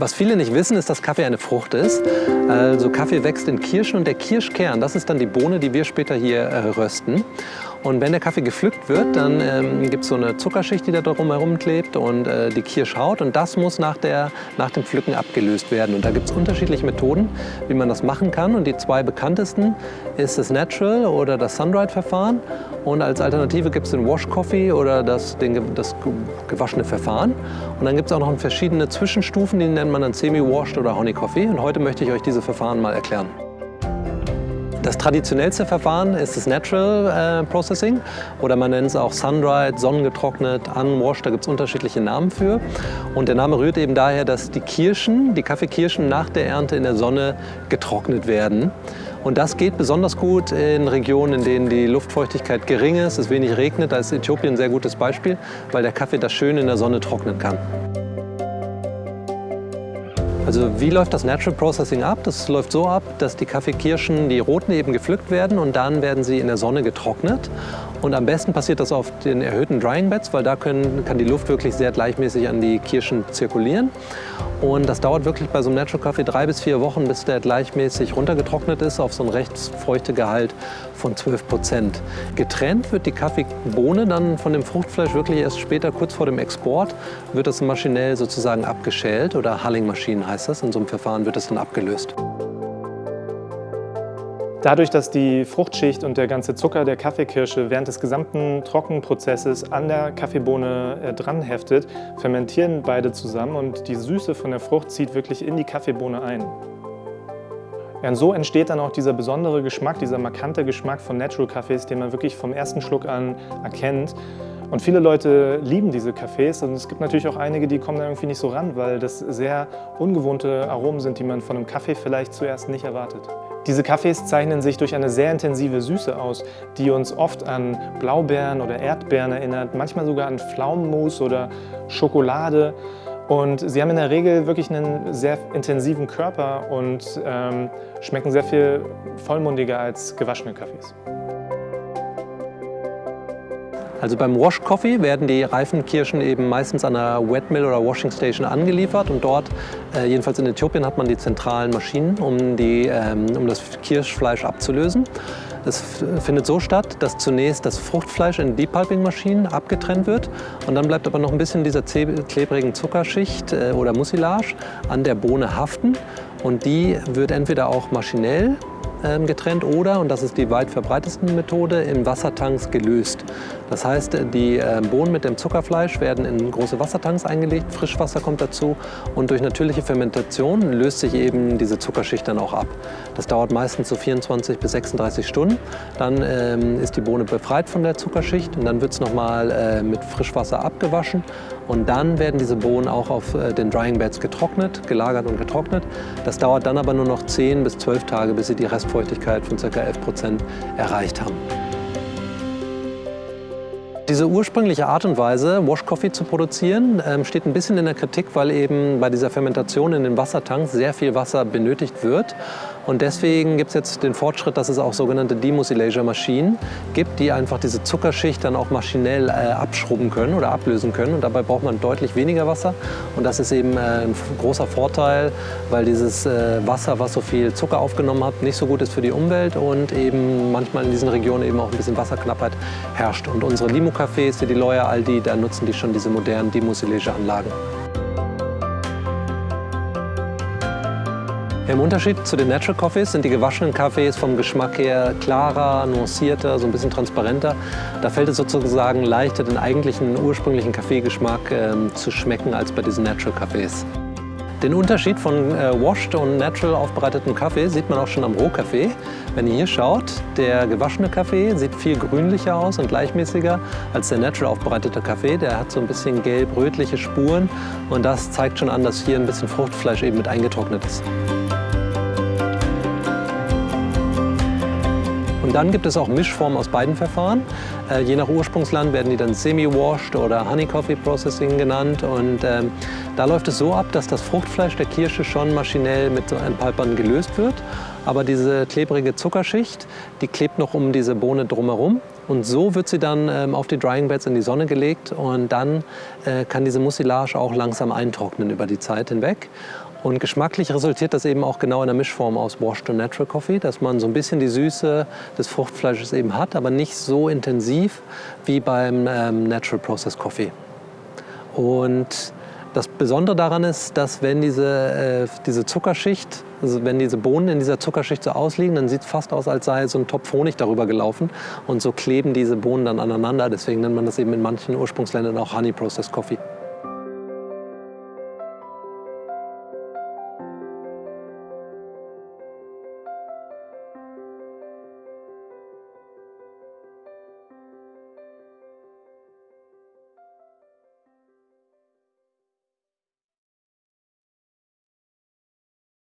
Was viele nicht wissen, ist, dass Kaffee eine Frucht ist. Also Kaffee wächst in Kirschen und der Kirschkern, das ist dann die Bohne, die wir später hier äh, rösten. Und wenn der Kaffee gepflückt wird, dann ähm, gibt es so eine Zuckerschicht, die da drumherum klebt und äh, die Kirschhaut. Und das muss nach, der, nach dem Pflücken abgelöst werden. Und da gibt es unterschiedliche Methoden, wie man das machen kann. Und die zwei bekanntesten ist das Natural oder das Sun-Dried-Verfahren. Und als Alternative gibt es den Wash Coffee oder das, den, das gewaschene Verfahren. Und dann gibt es auch noch verschiedene Zwischenstufen, die nennt man dann Semi-Washed oder Honey Coffee. Und heute möchte ich euch diese Verfahren mal erklären. Das traditionellste Verfahren ist das Natural äh, Processing oder man nennt es auch Sun-Dried, sonnengetrocknet, Unwashed, da gibt es unterschiedliche Namen für. Und der Name rührt eben daher, dass die Kirschen, die Kaffeekirschen nach der Ernte in der Sonne getrocknet werden. Und das geht besonders gut in Regionen, in denen die Luftfeuchtigkeit gering ist, es wenig regnet. Da ist Äthiopien ein sehr gutes Beispiel, weil der Kaffee das schön in der Sonne trocknen kann. Also wie läuft das Natural Processing ab? Das läuft so ab, dass die Kaffeekirschen, die roten eben gepflückt werden und dann werden sie in der Sonne getrocknet. Und am besten passiert das auf den erhöhten Drying Beds, weil da können, kann die Luft wirklich sehr gleichmäßig an die Kirschen zirkulieren. Und das dauert wirklich bei so einem Natural Kaffee drei bis vier Wochen, bis der gleichmäßig runtergetrocknet ist auf so ein recht feuchte Gehalt von 12 Prozent. Getrennt wird die Kaffeebohne dann von dem Fruchtfleisch wirklich erst später, kurz vor dem Export, wird das maschinell sozusagen abgeschält oder Hulling-Maschinen heißt das. In so einem Verfahren wird das dann abgelöst. Dadurch, dass die Fruchtschicht und der ganze Zucker der Kaffeekirsche während des gesamten Trockenprozesses an der Kaffeebohne äh, dran heftet, fermentieren beide zusammen und die Süße von der Frucht zieht wirklich in die Kaffeebohne ein. Ja, und so entsteht dann auch dieser besondere Geschmack, dieser markante Geschmack von Natural Kaffees, den man wirklich vom ersten Schluck an erkennt. Und viele Leute lieben diese Cafés und es gibt natürlich auch einige, die kommen da irgendwie nicht so ran, weil das sehr ungewohnte Aromen sind, die man von einem Kaffee vielleicht zuerst nicht erwartet. Diese Kaffees zeichnen sich durch eine sehr intensive Süße aus, die uns oft an Blaubeeren oder Erdbeeren erinnert, manchmal sogar an Pflaumenmus oder Schokolade. Und sie haben in der Regel wirklich einen sehr intensiven Körper und ähm, schmecken sehr viel vollmundiger als gewaschene Kaffees. Also beim Wash Coffee werden die reifen Kirschen eben meistens an einer Wet Mill oder Washing Station angeliefert und dort, äh, jedenfalls in Äthiopien, hat man die zentralen Maschinen, um, die, ähm, um das Kirschfleisch abzulösen. Das findet so statt, dass zunächst das Fruchtfleisch in Depulping-Maschinen abgetrennt wird und dann bleibt aber noch ein bisschen dieser klebrigen Zuckerschicht äh, oder Mucilage an der Bohne haften und die wird entweder auch maschinell getrennt oder, und das ist die weit verbreitetste Methode, in Wassertanks gelöst. Das heißt, die ähm, Bohnen mit dem Zuckerfleisch werden in große Wassertanks eingelegt, Frischwasser kommt dazu und durch natürliche Fermentation löst sich eben diese Zuckerschicht dann auch ab. Das dauert meistens so 24 bis 36 Stunden. Dann ähm, ist die Bohne befreit von der Zuckerschicht und dann wird es nochmal äh, mit Frischwasser abgewaschen und dann werden diese Bohnen auch auf äh, den Drying Beds getrocknet, gelagert und getrocknet. Das dauert dann aber nur noch 10 bis 12 Tage, bis sie die Restfeuchtigkeit von ca. 11 Prozent erreicht haben. Diese ursprüngliche Art und Weise, Wash Coffee zu produzieren, ähm, steht ein bisschen in der Kritik, weil eben bei dieser Fermentation in den Wassertanks sehr viel Wasser benötigt wird. Und deswegen gibt es jetzt den Fortschritt, dass es auch sogenannte Demusilator-Maschinen gibt, die einfach diese Zuckerschicht dann auch maschinell äh, abschrubben können oder ablösen können. Und dabei braucht man deutlich weniger Wasser. Und das ist eben äh, ein großer Vorteil, weil dieses äh, Wasser, was so viel Zucker aufgenommen hat, nicht so gut ist für die Umwelt und eben manchmal in diesen Regionen eben auch ein bisschen Wasserknappheit herrscht. Und unsere Limo-Cafés, die Loya, Aldi, da nutzen die schon diese modernen Demusilage-Anlagen. Im Unterschied zu den Natural Coffees sind die gewaschenen Kaffees vom Geschmack her klarer, nuancierter, so ein bisschen transparenter. Da fällt es sozusagen leichter, den eigentlichen ursprünglichen Kaffeegeschmack äh, zu schmecken als bei diesen Natural Kaffees. Den Unterschied von äh, washed und natural aufbereitetem Kaffee sieht man auch schon am Rohkaffee. Wenn ihr hier schaut, der gewaschene Kaffee sieht viel grünlicher aus und gleichmäßiger als der natural aufbereitete Kaffee. Der hat so ein bisschen gelb-rötliche Spuren und das zeigt schon an, dass hier ein bisschen Fruchtfleisch eben mit eingetrocknet ist. Und dann gibt es auch Mischformen aus beiden Verfahren. Äh, je nach Ursprungsland werden die dann Semi-Washed oder Honey Coffee Processing genannt. Und ähm, da läuft es so ab, dass das Fruchtfleisch der Kirsche schon maschinell mit so Entpalpern gelöst wird. Aber diese klebrige Zuckerschicht, die klebt noch um diese Bohne drumherum. Und so wird sie dann ähm, auf die Drying Beds in die Sonne gelegt und dann äh, kann diese Mucilage auch langsam eintrocknen über die Zeit hinweg. Und geschmacklich resultiert das eben auch genau in der Mischform aus Washed und Natural Coffee, dass man so ein bisschen die Süße des Fruchtfleisches eben hat, aber nicht so intensiv wie beim ähm, Natural Process Coffee. Und das Besondere daran ist, dass wenn diese, äh, diese Zuckerschicht, also wenn diese Bohnen in dieser Zuckerschicht so ausliegen, dann sieht es fast aus, als sei so ein Topf Honig darüber gelaufen. Und so kleben diese Bohnen dann aneinander. Deswegen nennt man das eben in manchen Ursprungsländern auch Honey Processed Coffee.